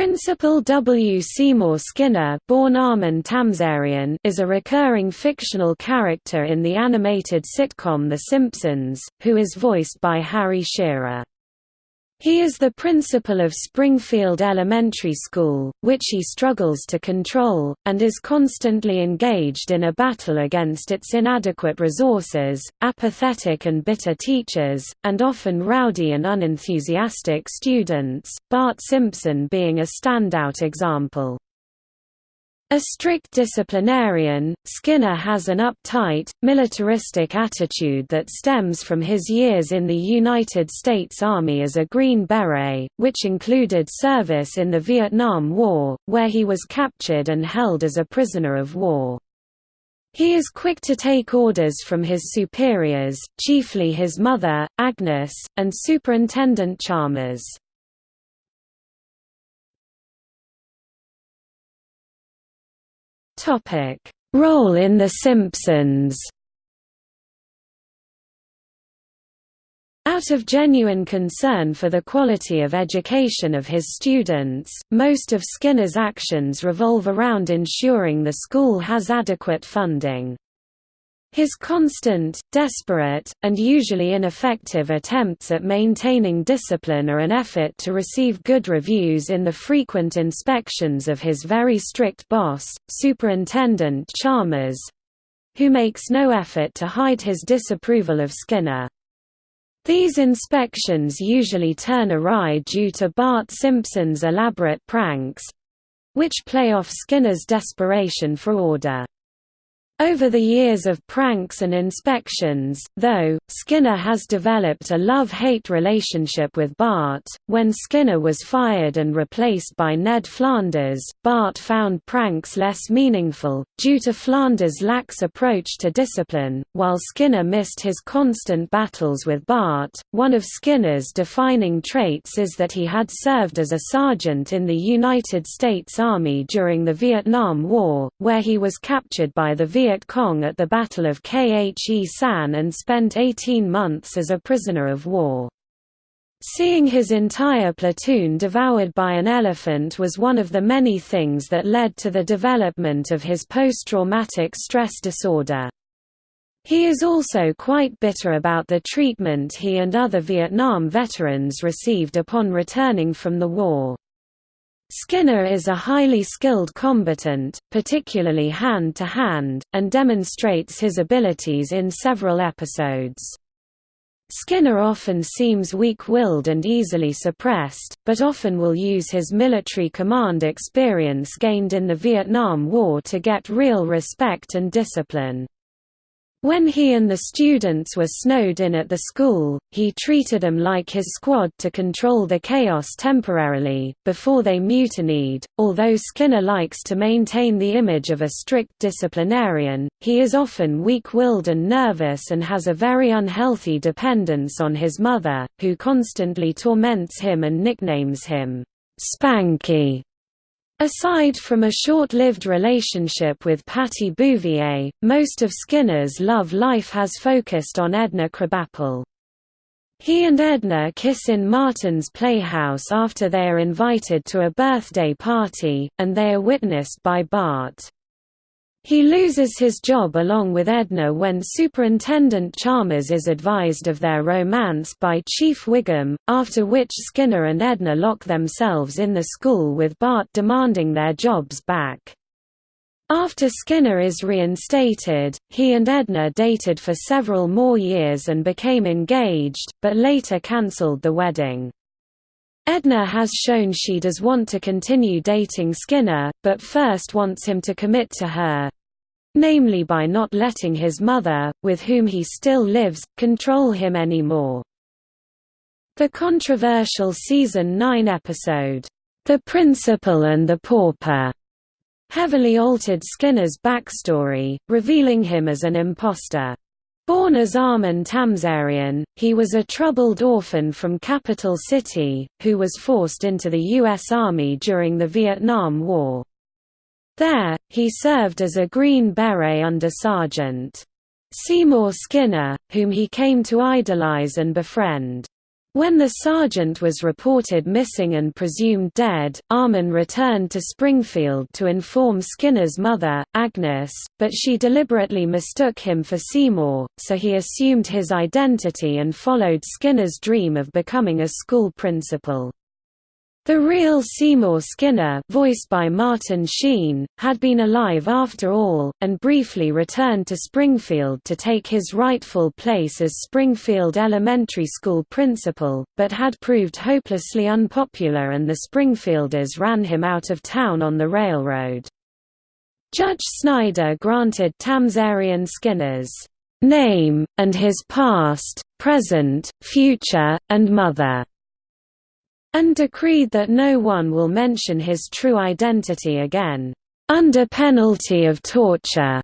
Principal W. Seymour Skinner born Armin Tamzarian is a recurring fictional character in the animated sitcom The Simpsons, who is voiced by Harry Shearer. He is the principal of Springfield Elementary School, which he struggles to control, and is constantly engaged in a battle against its inadequate resources, apathetic and bitter teachers, and often rowdy and unenthusiastic students, Bart Simpson being a standout example. A strict disciplinarian, Skinner has an uptight, militaristic attitude that stems from his years in the United States Army as a Green Beret, which included service in the Vietnam War, where he was captured and held as a prisoner of war. He is quick to take orders from his superiors, chiefly his mother, Agnes, and Superintendent Chalmers. Role in The Simpsons. Out of genuine concern for the quality of education of his students, most of Skinner's actions revolve around ensuring the school has adequate funding. His constant, desperate, and usually ineffective attempts at maintaining discipline are an effort to receive good reviews in the frequent inspections of his very strict boss, Superintendent Chalmers—who makes no effort to hide his disapproval of Skinner. These inspections usually turn awry due to Bart Simpson's elaborate pranks—which play off Skinner's desperation for order. Over the years of pranks and inspections, though, Skinner has developed a love-hate relationship with Bart. When Skinner was fired and replaced by Ned Flanders, Bart found pranks less meaningful, due to Flanders' lax approach to discipline, while Skinner missed his constant battles with Bart. One of Skinner's defining traits is that he had served as a sergeant in the United States Army during the Vietnam War, where he was captured by the Viet Viet Cong at the Battle of Khe Sanh and spent 18 months as a prisoner of war. Seeing his entire platoon devoured by an elephant was one of the many things that led to the development of his post-traumatic stress disorder. He is also quite bitter about the treatment he and other Vietnam veterans received upon returning from the war. Skinner is a highly skilled combatant, particularly hand-to-hand, -hand, and demonstrates his abilities in several episodes. Skinner often seems weak-willed and easily suppressed, but often will use his military command experience gained in the Vietnam War to get real respect and discipline. When he and the students were snowed in at the school, he treated them like his squad to control the chaos temporarily, before they mutinied. Although Skinner likes to maintain the image of a strict disciplinarian, he is often weak willed and nervous and has a very unhealthy dependence on his mother, who constantly torments him and nicknames him Spanky. Aside from a short-lived relationship with Patty Bouvier, most of Skinner's love life has focused on Edna Krabappel. He and Edna kiss in Martin's playhouse after they are invited to a birthday party, and they are witnessed by Bart. He loses his job along with Edna when Superintendent Chalmers is advised of their romance by Chief Wiggum, after which Skinner and Edna lock themselves in the school with Bart demanding their jobs back. After Skinner is reinstated, he and Edna dated for several more years and became engaged, but later cancelled the wedding. Edna has shown she does want to continue dating Skinner, but first wants him to commit to her—namely by not letting his mother, with whom he still lives, control him anymore. The controversial Season 9 episode, The Principal and the Pauper, heavily altered Skinner's backstory, revealing him as an impostor. Born as Armin Tamzarian, he was a troubled orphan from Capital City, who was forced into the U.S. Army during the Vietnam War. There, he served as a Green Beret under Sergeant Seymour Skinner, whom he came to idolize and befriend. When the sergeant was reported missing and presumed dead, Armin returned to Springfield to inform Skinner's mother, Agnes, but she deliberately mistook him for Seymour, so he assumed his identity and followed Skinner's dream of becoming a school principal. The real Seymour Skinner voiced by Martin Sheen, had been alive after all, and briefly returned to Springfield to take his rightful place as Springfield Elementary School principal, but had proved hopelessly unpopular and the Springfielders ran him out of town on the railroad. Judge Snyder granted Tamzarian Skinner's name, and his past, present, future, and mother and decreed that no one will mention his true identity again, under penalty of torture.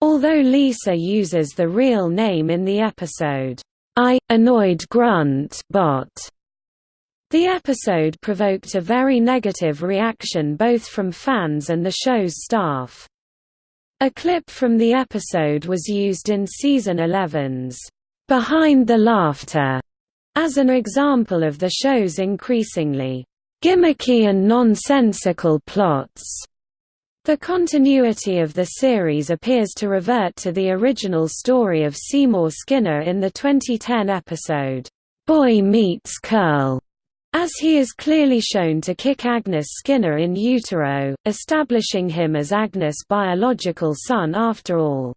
Although Lisa uses the real name in the episode, I, annoyed grunt bot. The episode provoked a very negative reaction both from fans and the show's staff. A clip from the episode was used in season 11's Behind the Laughter as an example of the show's increasingly gimmicky and nonsensical plots. The continuity of the series appears to revert to the original story of Seymour Skinner in the 2010 episode, Boy Meets Curl, as he is clearly shown to kick Agnes Skinner in utero, establishing him as Agnes' biological son after all.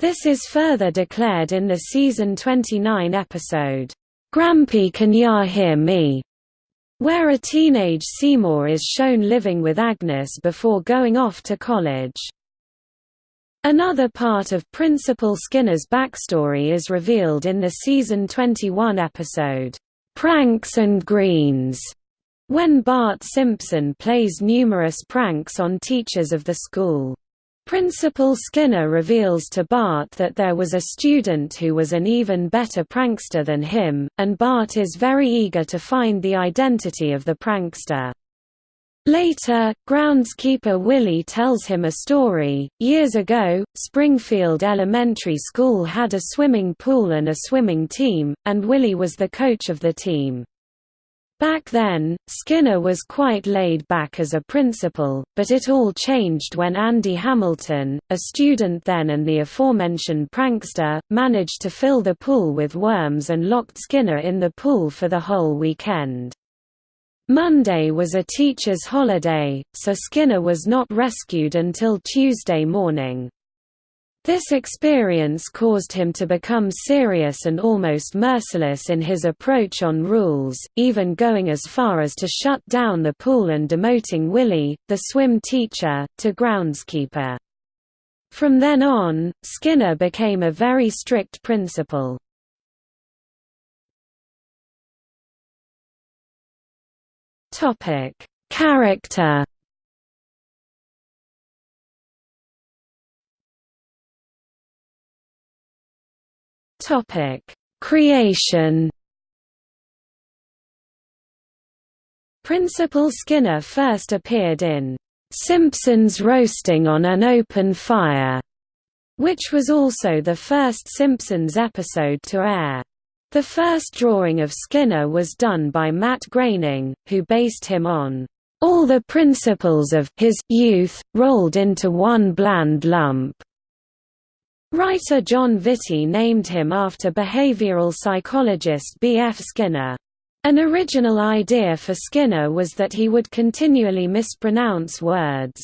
This is further declared in the season 29 episode, Grampy Can Ya Hear Me? where a teenage Seymour is shown living with Agnes before going off to college. Another part of Principal Skinner's backstory is revealed in the season 21 episode, Pranks and Greens, when Bart Simpson plays numerous pranks on teachers of the school. Principal Skinner reveals to Bart that there was a student who was an even better prankster than him, and Bart is very eager to find the identity of the prankster. Later, groundskeeper Willie tells him a story. Years ago, Springfield Elementary School had a swimming pool and a swimming team, and Willie was the coach of the team. Back then, Skinner was quite laid back as a principal, but it all changed when Andy Hamilton, a student then and the aforementioned prankster, managed to fill the pool with worms and locked Skinner in the pool for the whole weekend. Monday was a teacher's holiday, so Skinner was not rescued until Tuesday morning. This experience caused him to become serious and almost merciless in his approach on rules, even going as far as to shut down the pool and demoting Willie, the swim teacher, to groundskeeper. From then on, Skinner became a very strict principal. Character Topic: Creation. Principal Skinner first appeared in Simpsons Roasting on an Open Fire, which was also the first Simpsons episode to air. The first drawing of Skinner was done by Matt Groening, who based him on all the principals of his youth, rolled into one bland lump. Writer Jon Vitti named him after behavioral psychologist B. F. Skinner. An original idea for Skinner was that he would continually mispronounce words.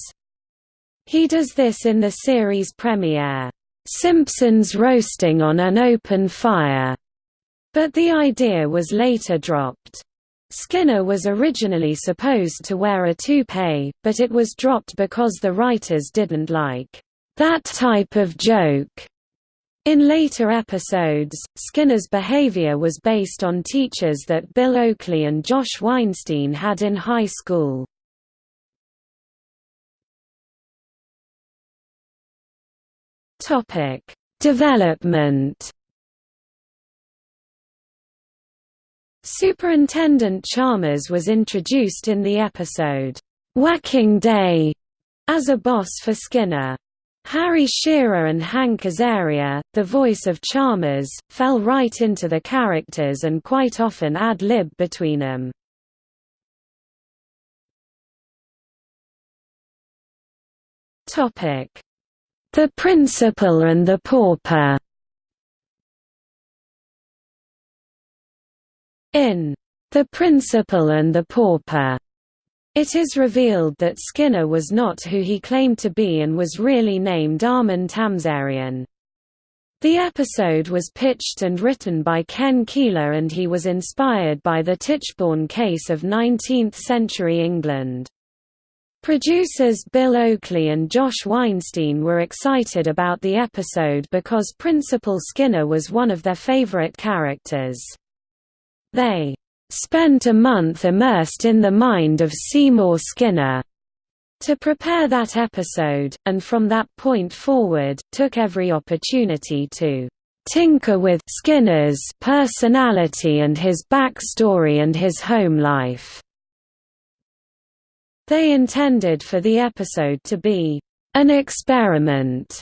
He does this in the series premiere, "'Simpsons Roasting on an Open Fire' but the idea was later dropped. Skinner was originally supposed to wear a toupee, but it was dropped because the writers didn't like that type of joke. In later episodes, Skinner's behavior was based on teachers that Bill Oakley and Josh Weinstein had in high school. Topic: Development. Superintendent Chalmers was introduced in the episode, Whacking Day, as a boss for Skinner. Harry Shearer and Hank Azaria, the voice of Chalmers, fell right into the characters and quite often ad-lib between them. The Principal and the Pauper. In The Principal and the Pauper it is revealed that Skinner was not who he claimed to be and was really named Armin Tamzarian. The episode was pitched and written by Ken Keeler and he was inspired by the Tichborne case of 19th-century England. Producers Bill Oakley and Josh Weinstein were excited about the episode because Principal Skinner was one of their favorite characters. They spent a month immersed in the mind of Seymour Skinner to prepare that episode, and from that point forward, took every opportunity to tinker with Skinner's personality and his backstory and his home life. They intended for the episode to be an experiment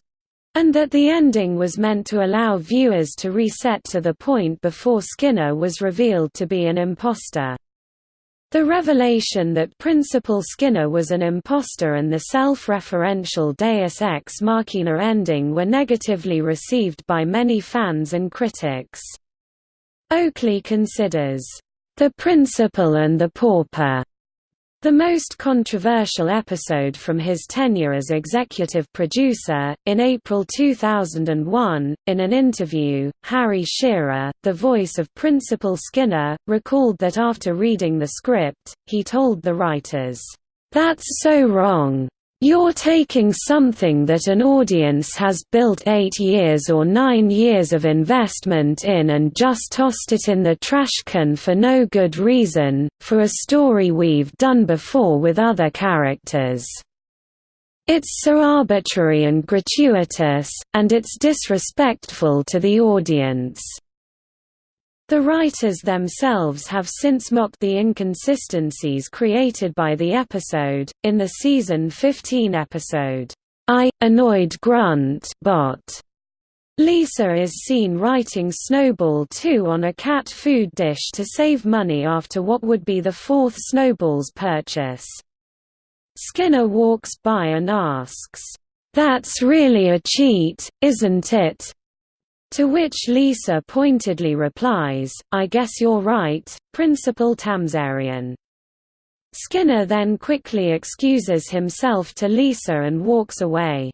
and that the ending was meant to allow viewers to reset to the point before Skinner was revealed to be an imposter. The revelation that Principal Skinner was an imposter and the self-referential Deus Ex Machina ending were negatively received by many fans and critics. Oakley considers, "...the Principal and the Pauper," The most controversial episode from his tenure as executive producer, in April 2001, in an interview, Harry Shearer, the voice of Principal Skinner, recalled that after reading the script, he told the writers, "'That's so wrong. You're taking something that an audience has built eight years or nine years of investment in and just tossed it in the trash can for no good reason, for a story we've done before with other characters. It's so arbitrary and gratuitous, and it's disrespectful to the audience. The writers themselves have since mocked the inconsistencies created by the episode. In the season 15 episode, I Annoyed Grunt Bot, Lisa is seen writing Snowball 2 on a cat food dish to save money after what would be the fourth Snowball's purchase. Skinner walks by and asks, That's really a cheat, isn't it? To which Lisa pointedly replies, I guess you're right, Principal Tamzarian. Skinner then quickly excuses himself to Lisa and walks away.